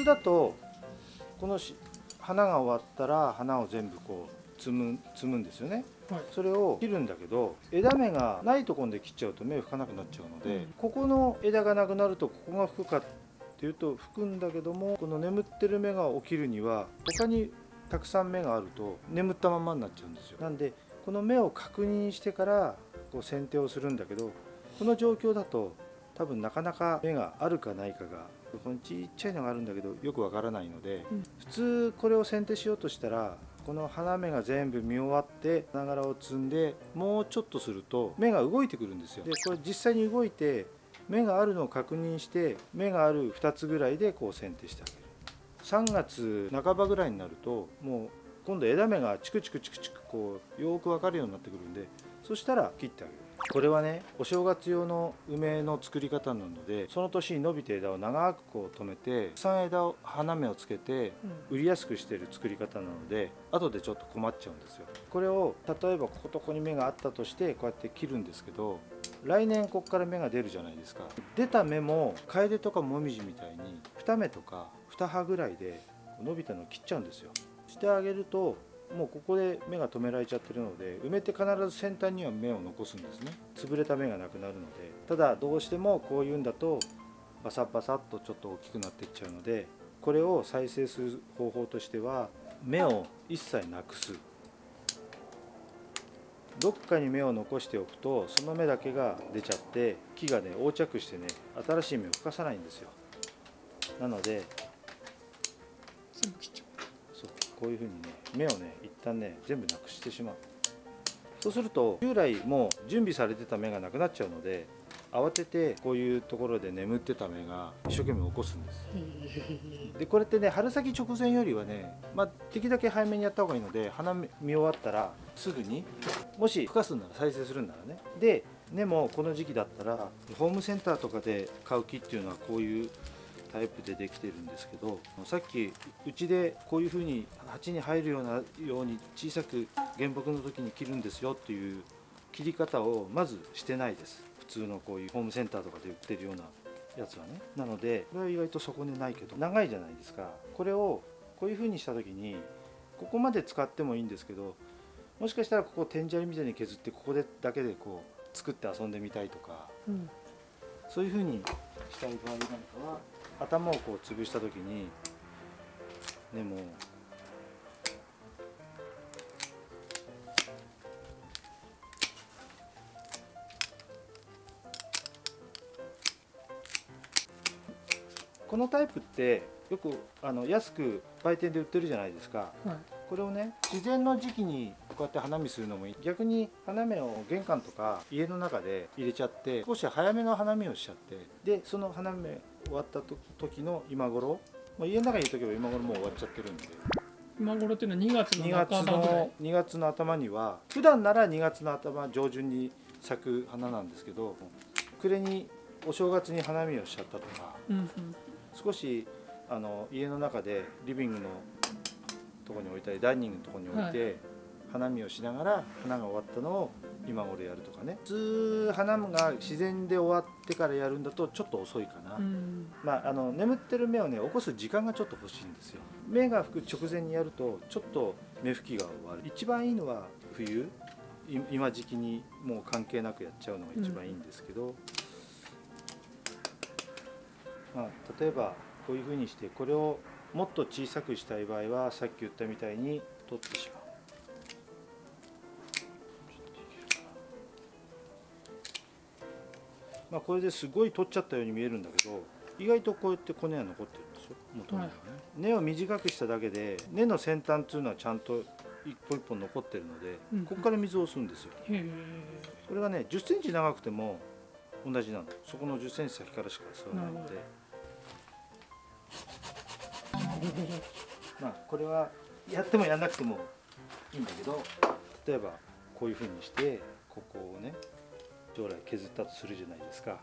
通だとこのし花が終わったら花を全部こう摘む摘むんですよね。はい。それを切るんだけど枝芽がないところで切っちゃうと芽吹かなくなっちゃうので、うん。ここの枝がなくなるとここが吹くかっていうと吹くんだけどもこの眠ってる芽が起きるには他にたくさん芽があると眠ったままになっちゃうんですよ。なんでこの芽を確認してからこう剪定をするんだけどこの状況だと多分なかなか芽があるかないかがこのちっちゃいのがあるんだけどよくわからないので、うん。普通これを剪定しようとしたらこの花芽が全部見終わって花柄を摘んでもうちょっとすると芽が動いてくるんですよ。でこれ実際に動いて芽があるのを確認して芽がある2つぐらいでこう剪定してあげる。3月半ばぐらいになるともう今度枝芽がチクチクチクチクこうよーく分かるようになってくるんでそしたら切ってあげるこれはねお正月用の梅の作り方なのでその年に伸びた枝を長くこう止めてたくさん枝を花芽をつけて売りやすくしている作り方なので後でちょっと困っちゃうんですよ。これを例えばこことここに芽があったとしてこうやって切るんですけど来年ここから芽が出るじゃないですか。出た芽も楓とかもみじみたいに2芽とか2葉ぐらいで伸びたのを切っちゃうんですよ。してあげるともうここで芽が止められちゃってるので梅って必ず先端には芽を残すんですね。潰れた芽がなくなるので。ただどうしてもこういうんだとバサバサっとちょっと大きくなっていっちゃうのでこれを再生する方法としては芽を一切なくす。どっかに芽を残しておくとその芽だけが出ちゃって木がね横着してね新しい芽を吹かさないんですよ。なのでこういうふうにね芽をね一旦ね全部なくしてしまう。そうすると従来もう準備されてた芽がなくなっちゃうので慌ててこういうところで眠ってた芽が一生懸命起こすんです。う でこれってね春先直前よりはね、まあ、できるだけ早めにやった方がいいので花見終わったらすぐにもし吹かすんなら再生するんならね。で根もこの時期だったらホームセンターとかで買う木っていうのはこういうタイプでできてるんですけどさっきうちでこういうふうに鉢に入るようなように小さく原木の時に切るんですよっていう切り方をまずしてないです。普通のこういうホームセンターとかで売ってるようなやつはね。なのでこれは意外とそこにないけど長いじゃないですか。これをこういう風にした時にここまで使ってもいいんですけどもしかしたらここ天砂利みたいに削ってここでだけでこう作って遊んでみたいとかん。そういう風にしたい場合なんかは頭をこう潰した時にでもこのタイプってよくあの安く売店で売ってるじゃないですか。はい。これをね自然の時期にこうやって花見するのもいい。逆に花芽を玄関とか家の中で入れちゃって少し早めの花見をしちゃってでその花芽終わったと時の今頃もう家の中にいる時は今頃もう終わっちゃってるんで。今頃っていうのは2月の2月半ばぐらいの。2月の頭には普段なら2月の頭上旬に咲く花なんですけど暮れにお正月に花見をしちゃったとかうんうん。少しあの家の中でリビングのとこに置いたりダイニングのとこに置いて、花見をしながら花が終わったのを今頃やるとかね。普通花が自然で終わってからやるんだとちょっと遅いかな、うん。まあ、あの眠ってる芽をね起こす時間がちょっと欲しいんですよ。芽が吹く直前にやるとちょっと芽吹きが終わる。一番いいのは冬。い今時期にもう関係なくやっちゃうのが一番いいんですけど、まあ、例えばこういうふうにしてこれをもっと小さくしたい場合はさっき言ったみたいに取ってしまう。まあ、これですごい取っちゃったように見えるんだけど意外とこうやって骨が残ってるんですよ元々はね、根を短くしただけで根の先端っていうのはちゃんと一本一本残ってるので、うん。ここから水を吸うんですよ。これがね1 0ンチ長くても同じなの。そこの1 0ンチ先からしか吸わないのでまあこれはやってもやんなくてもいいんだけど例えばこういうふうにしてここをね将来削ったとするじゃないですか。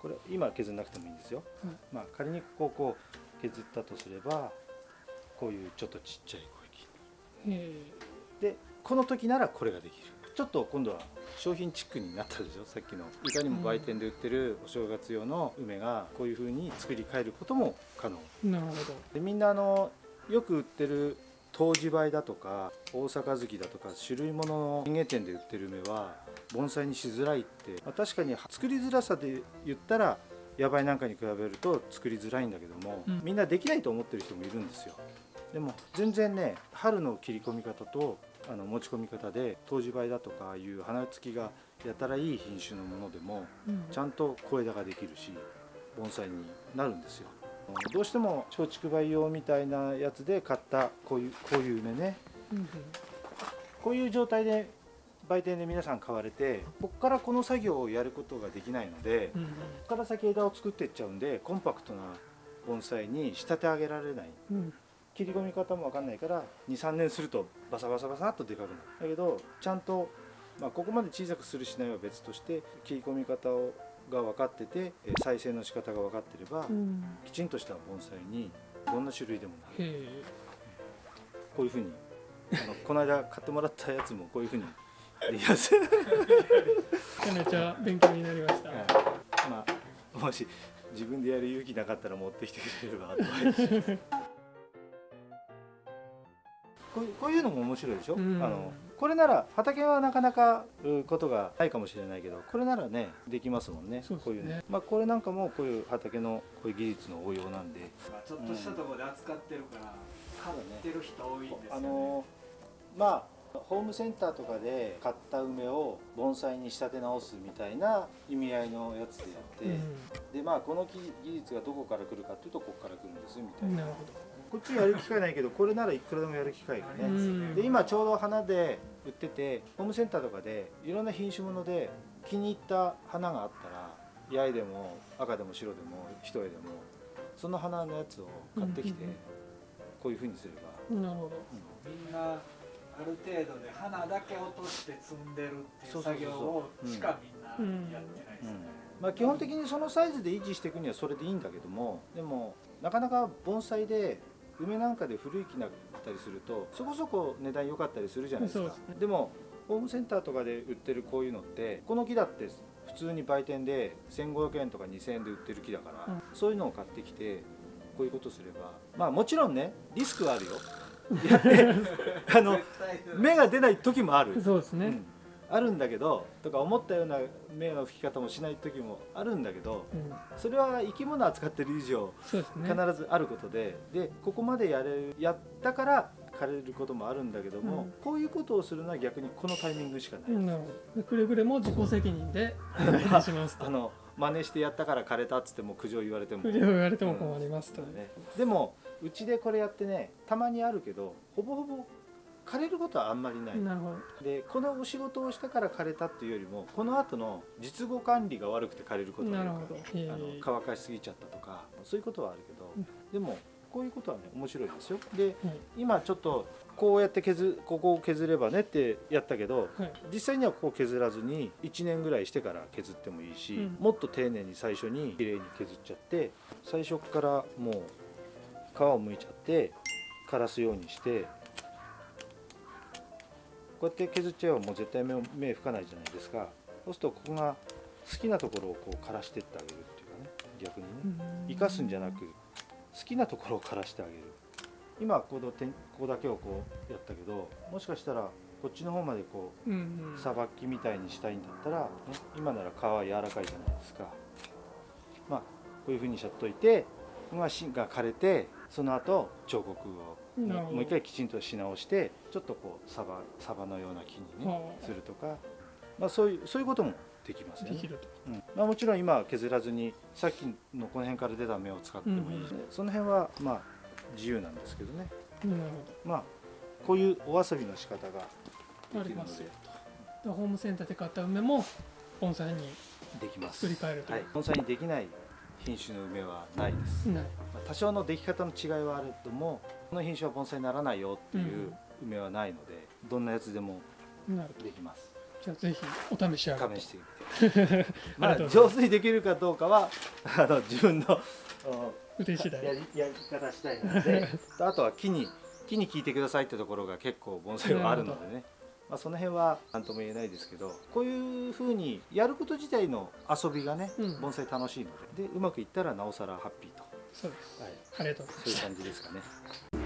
これ今削んなくてもいいんですよ、はいまあ仮にここをこう削ったとすればこういうちょっとちっちゃい小へえ。池でこの時ならこれができるちょっと今度は商品チックになったでしょ？さっきの。いかにも売店で売ってるお正月用の梅がこういう風に作り変えることも可能。なるほど。でみんなあのよく売ってる湯治梅だとか大阪月だとか種類物の園芸店で売ってる梅は盆栽にしづらいって、まあ確かに作りづらさで言ったら野梅なんかに比べると作りづらいんだけども、うん。みんなできないと思ってる人もいるんですよ。でも全然ね春の切り込み方とあの持ち込み方で湯治梅だとかいう花付きがやたらいい品種のものでもうん。ちゃんと小枝ができるし盆栽になるんですよ。どうしても松竹梅用みたいなやつで買ったこういうこういう梅ね。うんこういう状態で売店で皆さん買われてここからこの作業をやることができないのでうんここから先枝を作っていっちゃうんでコンパクトな盆栽に仕立て上げられない。うん切り込み方も分かんないから23年するとバサバサバサっとでかくなる。だけどちゃんと、まあ、ここまで小さくするしないは別として切り込み方をが分かっててえー再生の仕方が分かってれば、うん。きちんとした盆栽にどんな種類でもなる。こういうふうにあの この間買ってもらったやつもこういうふうにできます、めちゃめちゃ勉強になりました、まあもし自分でやる勇気なかったら持ってきてくれればアドバイスこういうこういうのも面白いでしょ、うん。あのこれなら畑はなかなかうことがないかもしれないけどこれならねできますもんねね。こういうね、まあ、これなんかもこういう畑のこういう技術の応用なんで。まあちょっとしたところで扱ってるから、ただね知ってる人多いんですよ、ね、あのまあホームセンターとかで買った梅を盆栽に仕立て直すみたいな意味合いのやつでやって、でまあこの技技術がどこから来るかっていうとここから来るんですみたいな。うんなこっちやる機会ないけどこれならいくらでもやる機会がど、ね、うん。で今ちょうど花で売っててホームセンターとかでいろんな品種物で気に入った花があったら八重でも赤でも白でも一重でもその花のやつを買ってきてうんうんうん。こういうふうにすれば、なるほど。みんる程度で花だけ落として積んでるっていそう作業をしかみんなやってないですね、まあ、基本的にそのサイズで維持していくにはそれでいいんだけどもでもなかなか盆栽で梅なんかで古い木になったりするとそこそこ値段良かったりするじゃないですか。ですね。でもホームセンターとかで売ってるこういうのってこの木だって普通に売店で1500円とか2000円で売ってる木だから、うん。そういうのを買ってきてこういうことすればまあもちろんねリスクはあるよやってあの絶対芽が出ない時もある。そうですね、うん。あるんだけどとか思ったような芽の吹き方もしない時もあるんだけどうん。それは生き物扱ってる以上ね。必ずあることで、でここまでやれるやったから枯れることもあるんだけども、うん。こういうことをするのは逆にこのタイミングしかない、うんくれぐれも自己責任で あの真似してやったから枯れたっつっても苦情言われても、苦情言われても困りますと、ね、でもうちでこれやってねたまにあるけどほぼほぼ枯れることはあんまりない、なるほど。でこのお仕事をしたから枯れたっていうよりもこの後の実後管理が悪くて枯れることがある。なるほど。へえ。あの乾かしすぎちゃったとかそういうことはあるけど、うんでもこういうことはね面白いですよ。ではい。今ちょっとこうやって削ここを削ればねってやったけどはい。実際にはここ削らずに1年ぐらいしてから削ってもいいし、うん。もっと丁寧に最初にきれいに削っちゃって最初からもう皮をむいちゃって枯らすようにしてこうやって削っちゃえばもう絶対目を目吹かないじゃないですか。そうするとここが好きなところをこう枯らしてってあげるっていうかね。逆にね。生かすんじゃなく好きなところを枯らしてあげる。今この点ここだけをこうやったけどもしかしたらこっちの方までこうさばきみたいにしたいんだったら、ね、今なら皮は柔らかいじゃないですか。まあこういうふうにしちゃっといてが芯が枯れてその後彫刻をもう一回きちんとし直してちょっとこうサバサバのような木にねはあするとか、まあ、そういうそういうこともできますよね。でき。ると。うん。まあ、もちろん今は削らずにさっきのこの辺から出た芽を使ってもいいし、うん。その辺はまあ自由なんですけどね。なるまあこういうお遊びの仕方ができるので。りますよでホームセンターで買った梅も盆栽にできます。作り変えるとはい、盆栽にできない品種の梅はないです、まあ多少の出来方の違いはあるともこの品種は盆栽にならないよっていう梅はないので、どんなやつでもできます。じゃあぜひお試しあれ試してみて。まあ上手にできるかどうかは あの自分のあ腕次第。やりやり方したいので。あとは木に木に聞いてくださいってところが結構盆栽はあるのでねまあ、その辺は何とも言えないですけどこういうふうにやること自体の遊びがね、うん。盆栽楽しいのででうまくいったらなおさらハッピーと、そうです。はい、ありがとうございます。そういう感じですかね。